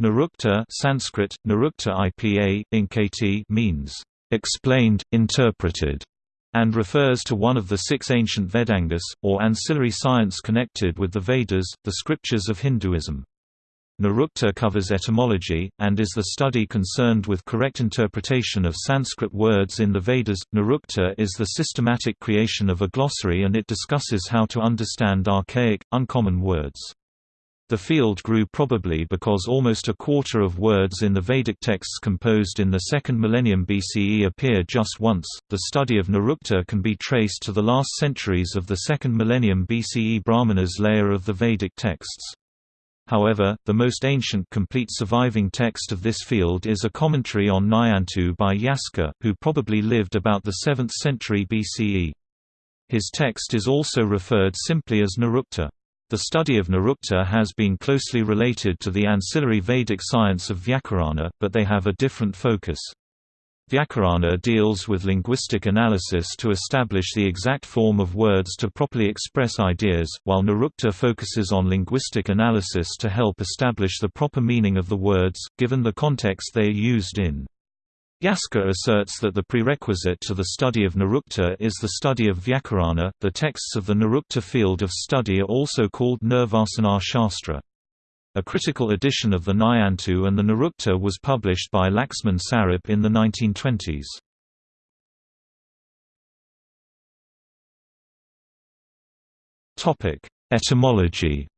Nirukta Sanskrit, Nirukta IPA, Inkati means, "...explained, interpreted", and refers to one of the six ancient Vedangas, or ancillary science connected with the Vedas, the scriptures of Hinduism. Nirukta covers etymology, and is the study concerned with correct interpretation of Sanskrit words in the Vedas. Nirukta is the systematic creation of a glossary and it discusses how to understand archaic, uncommon words. The field grew probably because almost a quarter of words in the Vedic texts composed in the second millennium BCE appear just once. The study of Nirukta can be traced to the last centuries of the second millennium BCE Brahmanas layer of the Vedic texts. However, the most ancient complete surviving text of this field is a commentary on Niantu by Yaska, who probably lived about the 7th century BCE. His text is also referred simply as Nirukta. The study of Nirukta has been closely related to the ancillary Vedic science of Vyakarana, but they have a different focus. Vyakarana deals with linguistic analysis to establish the exact form of words to properly express ideas, while Nirukta focuses on linguistic analysis to help establish the proper meaning of the words, given the context they are used in. Yaska asserts that the prerequisite to the study of Nirukta is the study of Vyakarana. The texts of the Nirukta field of study are also called Nirvasana Shastra. A critical edition of the Niantu and the Nirukta was published by Laxman Sarup in the 1920s. Etymology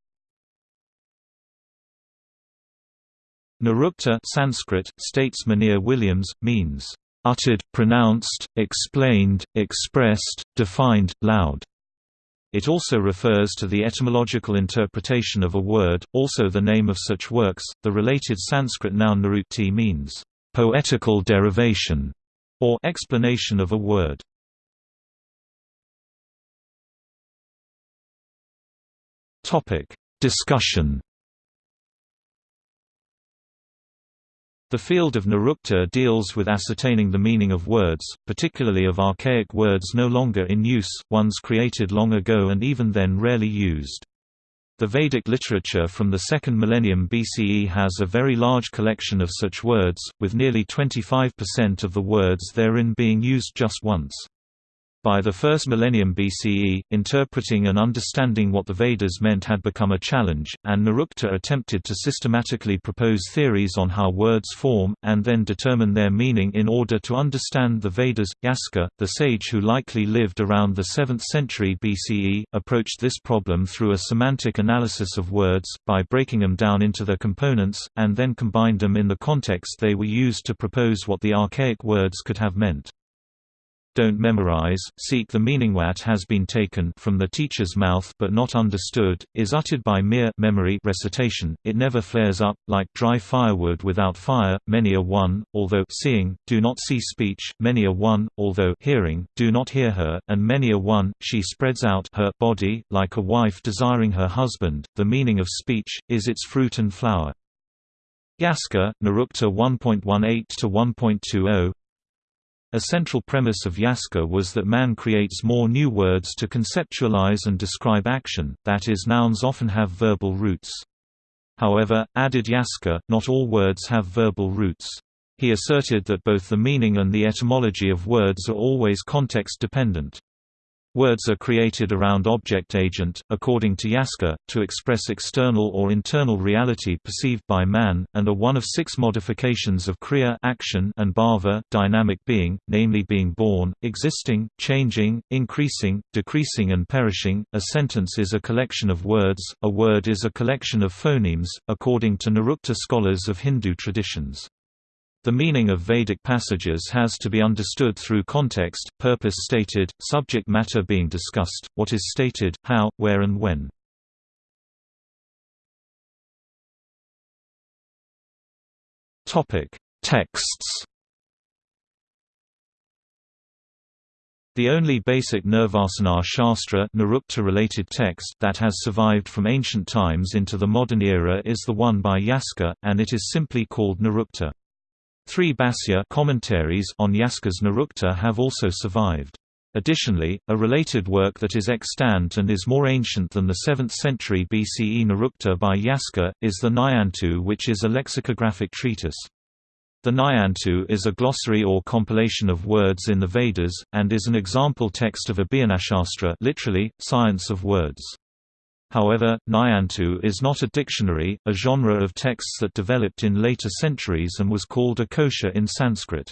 Nirukta Sanskrit, states Monier Williams, means, "...uttered, pronounced, explained, expressed, defined, loud." It also refers to the etymological interpretation of a word, also the name of such works. The related Sanskrit noun nirukti means poetical derivation or explanation of a word. Discussion The field of Nirukta deals with ascertaining the meaning of words, particularly of archaic words no longer in use, ones created long ago and even then rarely used. The Vedic literature from the second millennium BCE has a very large collection of such words, with nearly 25% of the words therein being used just once. By the first millennium BCE, interpreting and understanding what the Vedas meant had become a challenge, and Nirukta attempted to systematically propose theories on how words form, and then determine their meaning in order to understand the Vedas. Yaska, the sage who likely lived around the 7th century BCE, approached this problem through a semantic analysis of words, by breaking them down into their components, and then combined them in the context they were used to propose what the archaic words could have meant don't memorize, seek the meaning what has been taken from the teacher's mouth but not understood, is uttered by mere memory recitation, it never flares up, like dry firewood without fire, many a one, although seeing, do not see speech, many a one, although hearing, do not hear her, and many a one, she spreads out her body, like a wife desiring her husband, the meaning of speech, is its fruit and flower. Yaska, Nirukta 1.18-1.20 a central premise of Yaska was that man creates more new words to conceptualize and describe action, that is nouns often have verbal roots. However, added Yaska, not all words have verbal roots. He asserted that both the meaning and the etymology of words are always context-dependent. Words are created around object-agent, according to Yaska, to express external or internal reality perceived by man, and are one of six modifications of kriya action and bhava dynamic being, namely being born, existing, changing, increasing, decreasing and perishing. A sentence is a collection of words, a word is a collection of phonemes, according to Nirukta scholars of Hindu traditions. The meaning of Vedic passages has to be understood through context, purpose stated, subject matter being discussed, what is stated, how, where and when. Texts The only basic Nirvasana Shastra related text that has survived from ancient times into the modern era is the one by Yaska, and it is simply called Nirukta. Three Bhāsya commentaries on Yaska's Nirukta have also survived. Additionally, a related work that is extant and is more ancient than the 7th century BCE Nirukta by Yaska, is the Nyantu which is a lexicographic treatise. The Nyantu is a glossary or compilation of words in the Vedas, and is an example text of Abhiyanashastra literally, science of words. However, Nyantu is not a dictionary, a genre of texts that developed in later centuries and was called a kosha in Sanskrit.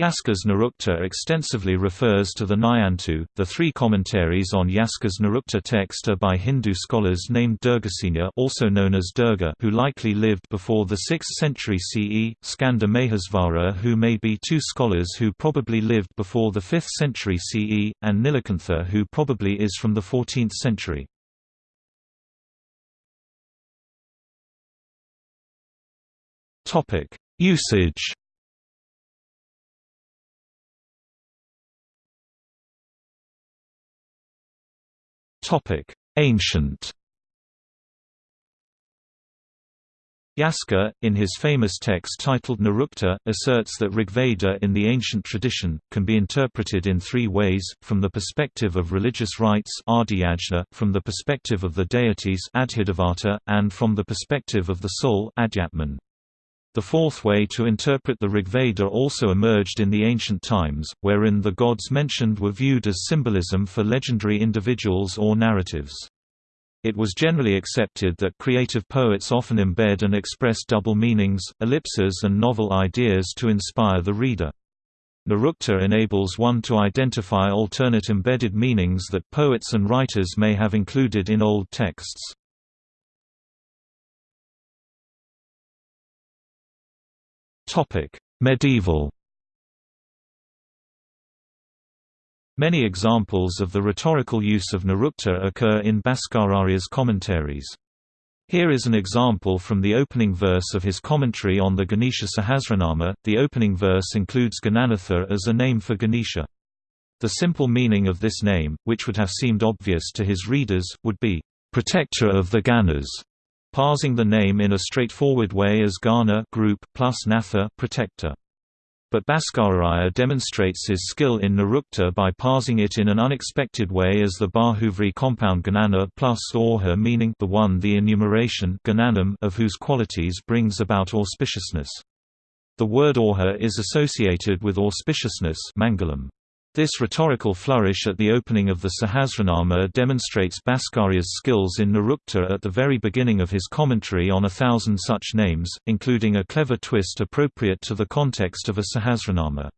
Yaska's Nirukta extensively refers to the Nyantu. The three commentaries on Yaska's Nirukta text are by Hindu scholars named Durgasena, also known as Durga, who likely lived before the 6th century CE, Skanda Mahesvara, who may be two scholars who probably lived before the 5th century CE, and Nilakantha, who probably is from the 14th century. Topic: Usage. Topic: Ancient. Yaska, in his famous text titled Nirukta, asserts that Rigveda in the ancient tradition, can be interpreted in three ways, from the perspective of religious rites from the perspective of the deities and from the perspective of the soul. The fourth way to interpret the Rigveda also emerged in the ancient times, wherein the gods mentioned were viewed as symbolism for legendary individuals or narratives. It was generally accepted that creative poets often embed and express double meanings, ellipses and novel ideas to inspire the reader. Nirukta enables one to identify alternate embedded meanings that poets and writers may have included in old texts. Topic: Medieval. Many examples of the rhetorical use of Nirukta occur in Bhaskararaya's commentaries. Here is an example from the opening verse of his commentary on the Ganesha Sahasranama. The opening verse includes Gananatha as a name for Ganesha. The simple meaning of this name, which would have seemed obvious to his readers, would be, protector of the Ganas parsing the name in a straightforward way as Gana group plus Natha protector. But Bhaskararaya demonstrates his skill in Nirukta by parsing it in an unexpected way as the Bahuvri compound Ganana plus Orha meaning the one the enumeration Gananam of whose qualities brings about auspiciousness. The word Orha is associated with auspiciousness Mangalam. This rhetorical flourish at the opening of the Sahasranama demonstrates Bhaskararaya's skills in Nirukta at the very beginning of his commentary on a thousand such names, including a clever twist appropriate to the context of a Sahasranama.